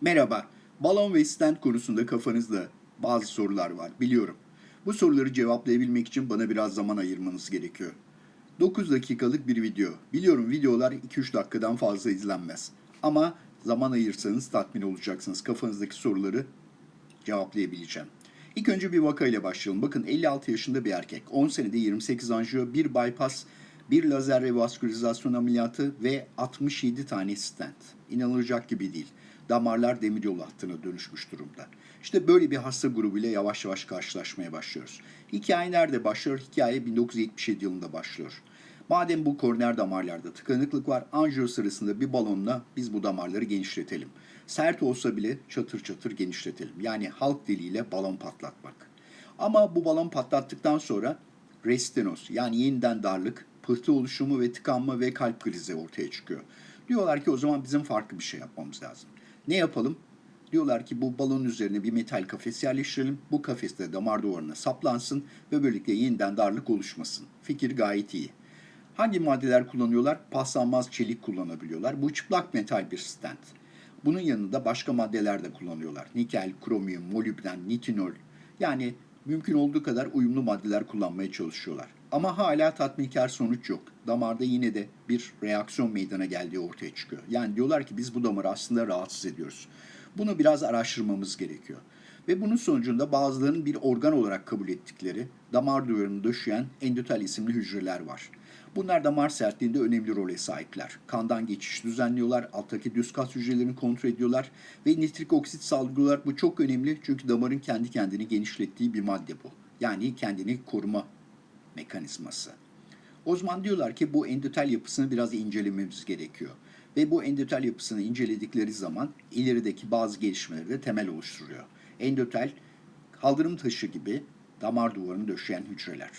Merhaba, balon ve stent konusunda kafanızda bazı sorular var biliyorum. Bu soruları cevaplayabilmek için bana biraz zaman ayırmanız gerekiyor. 9 dakikalık bir video. Biliyorum videolar 2-3 dakikadan fazla izlenmez. Ama zaman ayırsanız tatmin olacaksınız. Kafanızdaki soruları cevaplayabileceğim. İlk önce bir vakayla başlayalım. Bakın 56 yaşında bir erkek. 10 senede 28 anjiyo, bir bypass, bir lazer revaskülarizasyon ameliyatı ve 67 tane stent. İnanılacak gibi değil. Damarlar demiryolu hattına dönüşmüş durumda. İşte böyle bir hasta grubuyla yavaş yavaş karşılaşmaya başlıyoruz. Hikaye nerede başlıyor? Hikaye 1977 yılında başlıyor. Madem bu koroner damarlarda tıkanıklık var, anjiyo sırasında bir balonla biz bu damarları genişletelim. Sert olsa bile çatır çatır genişletelim. Yani halk diliyle balon patlatmak. Ama bu balon patlattıktan sonra restenoz yani yeniden darlık, pıhtı oluşumu ve tıkanma ve kalp krizi ortaya çıkıyor. Diyorlar ki o zaman bizim farklı bir şey yapmamız lazım. Ne yapalım? Diyorlar ki bu balonun üzerine bir metal kafes yerleştirelim. Bu kafes de damar duvarına saplansın ve böylelikle yeniden darlık oluşmasın. Fikir gayet iyi. Hangi maddeler kullanıyorlar? Paslanmaz çelik kullanabiliyorlar. Bu çıplak metal bir stent. Bunun yanında başka maddeler de kullanıyorlar. Nikel, kromiyum, molibden, nitinol. Yani mümkün olduğu kadar uyumlu maddeler kullanmaya çalışıyorlar. Ama hala tatminkar sonuç yok. Damarda yine de bir reaksiyon meydana geldiği ortaya çıkıyor. Yani diyorlar ki biz bu damarı aslında rahatsız ediyoruz. Bunu biraz araştırmamız gerekiyor. Ve bunun sonucunda bazılarının bir organ olarak kabul ettikleri damar duvarını döşeyen endotel isimli hücreler var. Bunlar damar sertliğinde önemli role sahipler. Kandan geçiş düzenliyorlar, alttaki düz kas hücrelerini kontrol ediyorlar ve nitrik oksit salgılıyorlar. Bu çok önemli çünkü damarın kendi kendini genişlettiği bir madde bu. Yani kendini koruma mekanizması. O zaman diyorlar ki bu endotel yapısını biraz incelememiz gerekiyor. Ve bu endotel yapısını inceledikleri zaman ilerideki bazı gelişmeleri de temel oluşturuyor. Endotel, kaldırım taşı gibi damar duvarını döşeyen hücreler.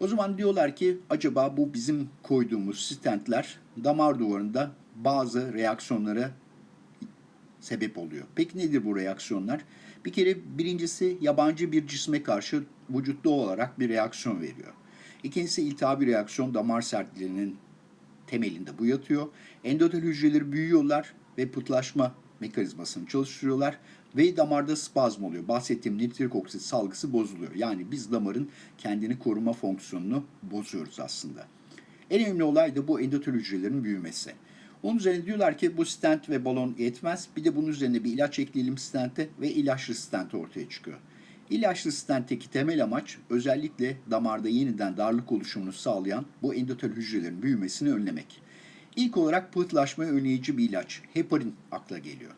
O zaman diyorlar ki acaba bu bizim koyduğumuz stentler damar duvarında bazı reaksiyonlara sebep oluyor. Peki nedir bu reaksiyonlar? Bir kere birincisi yabancı bir cisme karşı vücutta olarak bir reaksiyon veriyor. İkincisi iltihabi reaksiyon damar sertliğinin temelinde bu yatıyor. Endotel hücreleri büyüyorlar ve pıhtılaşma mekanizmasını çalıştırıyorlar ve damarda spazm oluyor. Bahsettiğim nitrik oksit salgısı bozuluyor. Yani biz damarın kendini koruma fonksiyonunu bozuyoruz aslında. En önemli olay da bu endotel hücrelerin büyümesi. Onun üzerine diyorlar ki bu stent ve balon yetmez. Bir de bunun üzerine bir ilaç ekleyelim stente ve ilaçlı stent ortaya çıkıyor. İlaçlı stentteki temel amaç özellikle damarda yeniden darlık oluşumunu sağlayan bu endotel hücrelerin büyümesini önlemek. İlk olarak pıhtılaşmayı önleyici bir ilaç, heparin akla geliyor.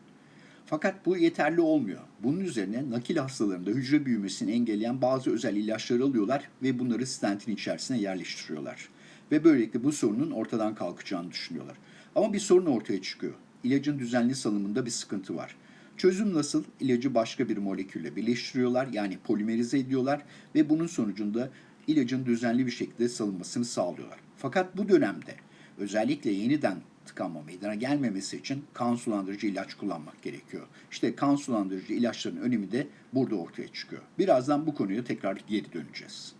Fakat bu yeterli olmuyor. Bunun üzerine nakil hastalarında hücre büyümesini engelleyen bazı özel ilaçları alıyorlar ve bunları stentin içerisine yerleştiriyorlar. Ve böylelikle bu sorunun ortadan kalkacağını düşünüyorlar. Ama bir sorun ortaya çıkıyor. İlacın düzenli salımında bir sıkıntı var. Çözüm nasıl? İlacı başka bir molekülle birleştiriyorlar yani polimerize ediyorlar ve bunun sonucunda ilacın düzenli bir şekilde salınmasını sağlıyorlar. Fakat bu dönemde özellikle yeniden tıkanma meydana gelmemesi için kan sulandırıcı ilaç kullanmak gerekiyor. İşte kan sulandırıcı ilaçların önemi de burada ortaya çıkıyor. Birazdan bu konuya tekrar geri döneceğiz.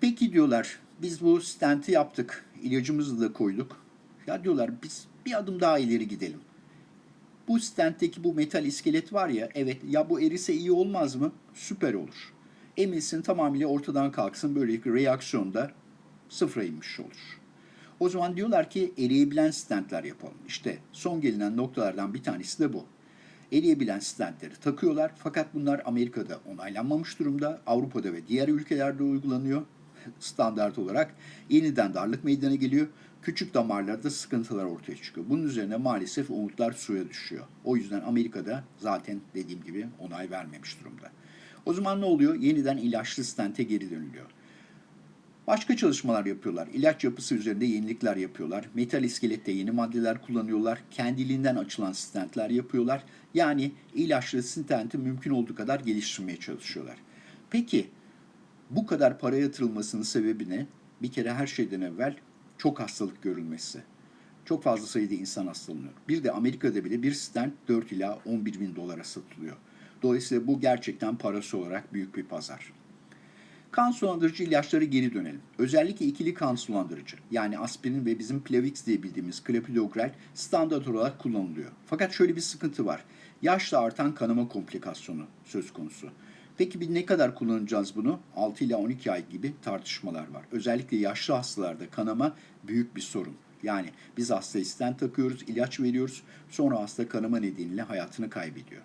Peki diyorlar biz bu stenti yaptık, ilacımızı da koyduk. Ya diyorlar biz bir adım daha ileri gidelim. Bu stentteki bu metal iskelet var ya evet ya bu erise iyi olmaz mı? Süper olur. Emilsin tamamıyla ortadan kalksın böylelikle reaksiyonda sıfıra inmiş olur. O zaman diyorlar ki eriyebilen stentler yapalım. İşte son gelinen noktalardan bir tanesi de bu. Eriyebilen stentleri takıyorlar fakat bunlar Amerika'da onaylanmamış durumda. Avrupa'da ve diğer ülkelerde uygulanıyor standart olarak. Yeniden darlık meydana geliyor. Küçük damarlarda sıkıntılar ortaya çıkıyor. Bunun üzerine maalesef umutlar suya düşüyor. O yüzden Amerika'da zaten dediğim gibi onay vermemiş durumda. O zaman ne oluyor? Yeniden ilaçlı stente geri dönülüyor. Başka çalışmalar yapıyorlar. İlaç yapısı üzerinde yenilikler yapıyorlar. Metal iskelette yeni maddeler kullanıyorlar. Kendiliğinden açılan stentler yapıyorlar. Yani ilaçlı stenti mümkün olduğu kadar geliştirmeye çalışıyorlar. Peki bu kadar para yatırılmasının sebebi ne? Bir kere her şeyden evvel çok hastalık görülmesi. Çok fazla sayıda insan hastalanıyor. Bir de Amerika'da bile bir stent 4 ila 11 bin dolara satılıyor. Dolayısıyla bu gerçekten parası olarak büyük bir pazar. Kan sulandırıcı ilaçlara geri dönelim. Özellikle ikili kan sulandırıcı yani aspirin ve bizim Plavix diye bildiğimiz clopidogrel standart olarak kullanılıyor. Fakat şöyle bir sıkıntı var. Yaşla artan kanama komplikasyonu söz konusu. Peki bir ne kadar kullanacağız bunu? 6 ila 12 ay gibi tartışmalar var. Özellikle yaşlı hastalarda kanama büyük bir sorun. Yani biz hastaya stent takıyoruz, ilaç veriyoruz. Sonra hasta kanama nedeniyle hayatını kaybediyor.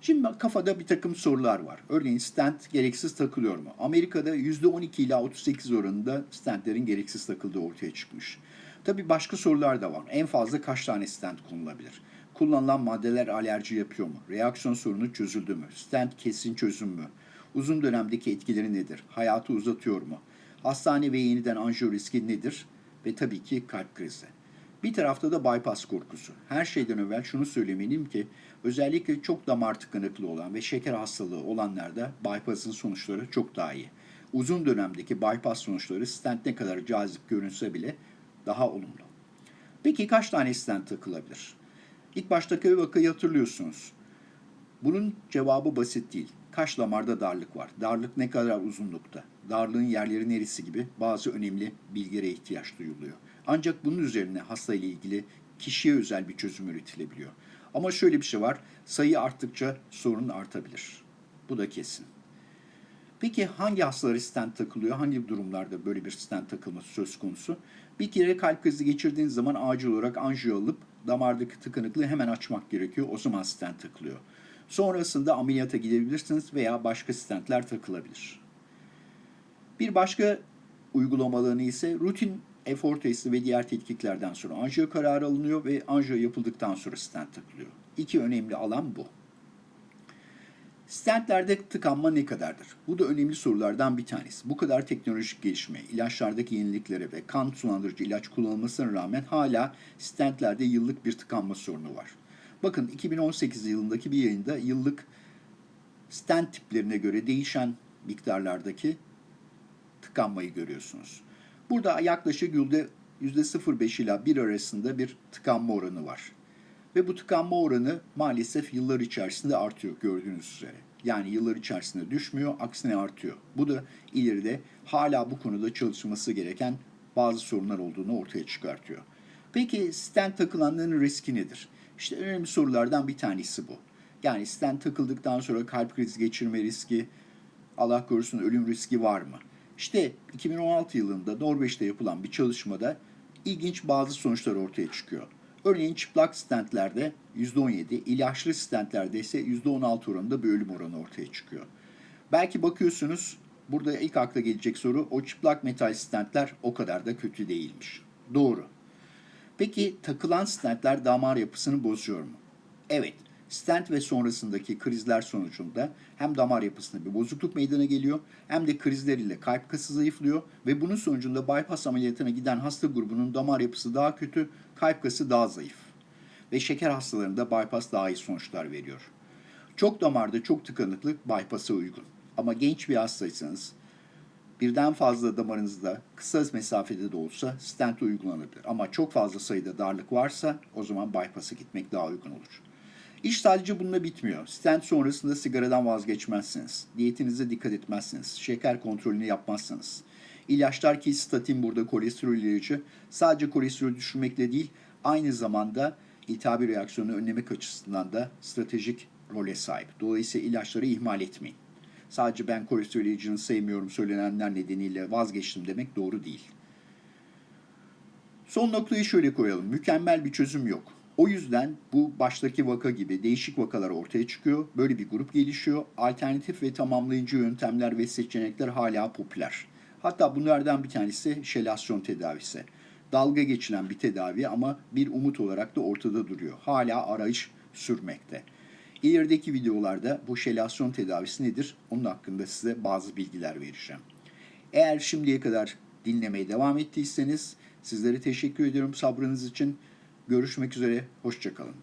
Şimdi kafada bir takım sorular var. Örneğin stent gereksiz takılıyor mu? Amerika'da %12 ila 38 oranında stentlerin gereksiz takıldığı ortaya çıkmış. Tabii başka sorular da var. En fazla kaç tane stent konulabilir? Kullanılan maddeler alerji yapıyor mu? Reaksiyon sorunu çözüldü mü? Stent kesin çözüm mü? Uzun dönemdeki etkileri nedir? Hayatı uzatıyor mu? Hastane ve yeniden anjiyo riski nedir? Ve tabii ki kalp krizi. Bir tarafta da bypass korkusu. Her şeyden evvel şunu söylemeliyim ki özellikle çok damar tıkanıklığı olan ve şeker hastalığı olanlarda bypass'ın sonuçları çok daha iyi. Uzun dönemdeki bypass sonuçları stent ne kadar cazip görünse bile daha olumlu. Peki kaç tane stent takılabilir? İlk baştaki vakayı hatırlıyorsunuz. Bunun cevabı basit değil. Kaç damarda darlık var? Darlık ne kadar uzunlukta? Darlığın yerleri neresi gibi bazı önemli bilgilere ihtiyaç duyuluyor. Ancak bunun üzerine hasta ile ilgili kişiye özel bir çözüm üretilebiliyor. Ama şöyle bir şey var. Sayı arttıkça sorun artabilir. Bu da kesin. Peki hangi hastalara stent takılıyor? Hangi durumlarda böyle bir stent takılması söz konusu? Bir kere kalp krizi geçirdiğiniz zaman acil olarak anjiyo alıp damardaki tıkanıklığı hemen açmak gerekiyor. O zaman stent takılıyor. Sonrasında ameliyata gidebilirsiniz veya başka stentler takılabilir. Bir başka uygulamalarını ise rutin efor testi ve diğer tetkiklerden sonra anjiyo kararı alınıyor ve anjiyo yapıldıktan sonra stent takılıyor. İki önemli alan bu. Stentlerde tıkanma ne kadardır? Bu da önemli sorulardan bir tanesi. Bu kadar teknolojik gelişme, ilaçlardaki yeniliklere ve kan sulandırıcı ilaç kullanılmasına rağmen hala stentlerde yıllık bir tıkanma sorunu var. Bakın 2018 yılındaki bir yayında yıllık stent tiplerine göre değişen miktarlardaki tıkanmayı görüyorsunuz. Burada yaklaşık yüzde 0,5 ila 1 arasında bir tıkanma oranı var. Ve bu tıkanma oranı maalesef yıllar içerisinde artıyor gördüğünüz üzere. Yani yıllar içerisinde düşmüyor, aksine artıyor. Bu da ileride hala bu konuda çalışılması gereken bazı sorunlar olduğunu ortaya çıkartıyor. Peki stent takılanların riski nedir? İşte önemli sorulardan bir tanesi bu. Yani stent takıldıktan sonra kalp krizi geçirme riski, Allah korusun ölüm riski var mı? İşte 2016 yılında Norveç'te yapılan bir çalışmada ilginç bazı sonuçlar ortaya çıkıyor. Örneğin çıplak stentlerde %17, ilaçlı stentlerde ise %16 oranında bir ölüm oranı ortaya çıkıyor. Belki bakıyorsunuz burada ilk akla gelecek soru o çıplak metal stentler o kadar da kötü değilmiş. Doğru. Peki takılan stentler damar yapısını bozuyor mu? Evet. Stent ve sonrasındaki krizler sonucunda hem damar yapısında bir bozukluk meydana geliyor hem de krizler ile kalp kası zayıflıyor ve bunun sonucunda bypass ameliyatına giden hasta grubunun damar yapısı daha kötü, kalp kası daha zayıf. Ve şeker hastalarında bypass daha iyi sonuçlar veriyor. Çok damarda çok tıkanıklık bypass'a uygun. Ama genç bir hastaysanız birden fazla damarınızda kısa mesafede de olsa stent uygulanabilir. Ama çok fazla sayıda darlık varsa o zaman bypass'a gitmek daha uygun olur. İş sadece bununla bitmiyor. Stent sonrasında sigaradan vazgeçmezsiniz. Diyetinize dikkat etmezsiniz. Şeker kontrolünü yapmazsanız. İlaçlar ki statin burada kolesterol ilacı sadece kolesterol düşürmekle değil aynı zamanda iltihabi reaksiyonu önlemek açısından da stratejik role sahip. Dolayısıyla ilaçları ihmal etmeyin. Sadece ben kolesterol ilacını sevmiyorum söylenenler nedeniyle vazgeçtim demek doğru değil. Son noktayı şöyle koyalım. Mükemmel bir çözüm yok. O yüzden bu baştaki vaka gibi değişik vakalar ortaya çıkıyor. Böyle bir grup gelişiyor. Alternatif ve tamamlayıcı yöntemler ve seçenekler hala popüler. Hatta bunlardan bir tanesi şelasyon tedavisi. Dalga geçilen bir tedavi ama bir umut olarak da ortada duruyor. Hala arayış sürmekte. İlerideki videolarda bu şelasyon tedavisi nedir? Onun hakkında size bazı bilgiler vereceğim. Eğer şimdiye kadar dinlemeye devam ettiyseniz sizlere teşekkür ediyorum sabrınız için. Görüşmek üzere, hoşçakalın.